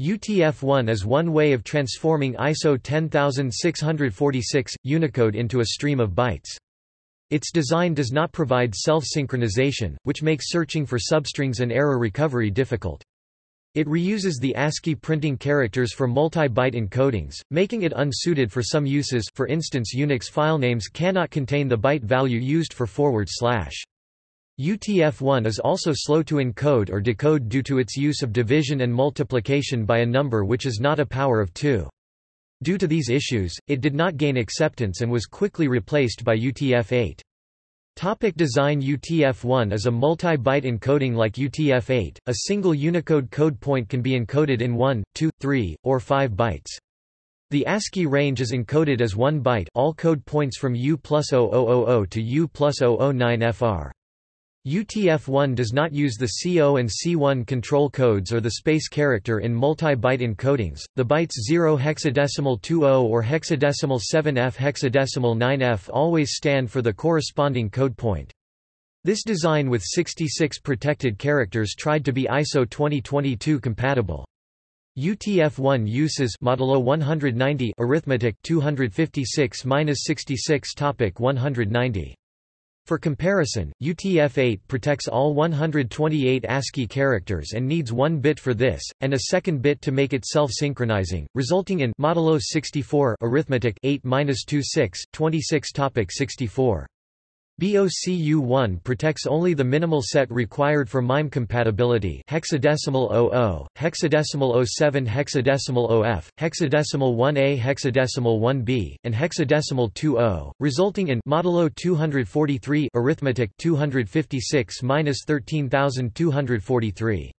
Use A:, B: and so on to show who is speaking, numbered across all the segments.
A: UTF-1 is one way of transforming ISO 10646 Unicode into a stream of bytes. Its design does not provide self-synchronization, which makes searching for substrings and error recovery difficult. It reuses the ASCII printing characters for multi-byte encodings, making it unsuited for some uses for instance Unix filenames cannot contain the byte value used for forward slash. UTF-1 is also slow to encode or decode due to its use of division and multiplication by a number which is not a power of 2. Due to these issues, it did not gain acceptance and was quickly replaced by UTF-8. Topic design UTF-1 is a multi-byte encoding like UTF-8. A single Unicode code point can be encoded in 1, 2, 3, or 5 bytes. The ASCII range is encoded as 1 byte all code points from U plus 0000 to U plus 009 FR. UTF-1 does not use the C0 and C1 control codes or the space character in multi-byte encodings. The bytes 0 hexadecimal 20 or hexadecimal 7F hexadecimal 9F always stand for the corresponding code point. This design with 66 protected characters tried to be ISO 2022 compatible. UTF-1 uses modulo 190 arithmetic 256-66 topic 190 for comparison, UTF-8 protects all 128 ASCII characters and needs one bit for this, and a second bit to make it self-synchronizing, resulting in modulo 64 arithmetic 8-26, 26 topic 64. BOCU1 protects only the minimal set required for MIME compatibility hexadecimal 00, hexadecimal 07 hexadecimal OF, hexadecimal 1A hexadecimal 1B, and hexadecimal 20, resulting in modulo 243 arithmetic 256-13243.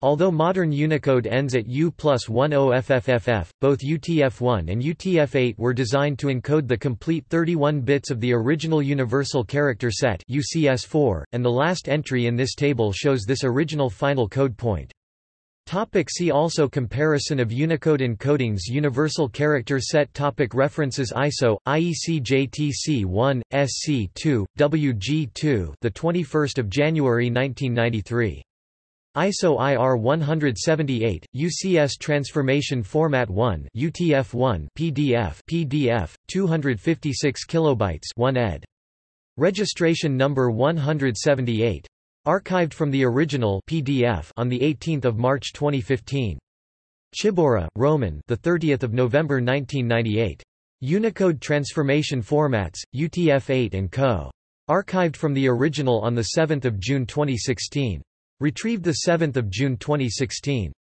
A: Although modern Unicode ends at U plus 10FFFF, both UTF-1 and UTF-8 were designed to encode the complete 31 bits of the original Universal Character Set UCS4, and the last entry in this table shows this original final code point. Topic see also Comparison of Unicode encodings Universal Character Set topic References ISO IEC JTC 1 SC 2 WG 2 the 21st of January 1993 ISO IR 178, UCS Transformation Format 1 UTF-1 PDF PDF, 256 kilobytes 1 ed. Registration number 178. Archived from the original PDF on the 18th of March 2015. Czyborra, Roman, the 30th of November 1998. Unicode Transformation Formats, UTF-8 and Co. Archived from the original on the 7th of June 2016. Retrieved 7 June 2016.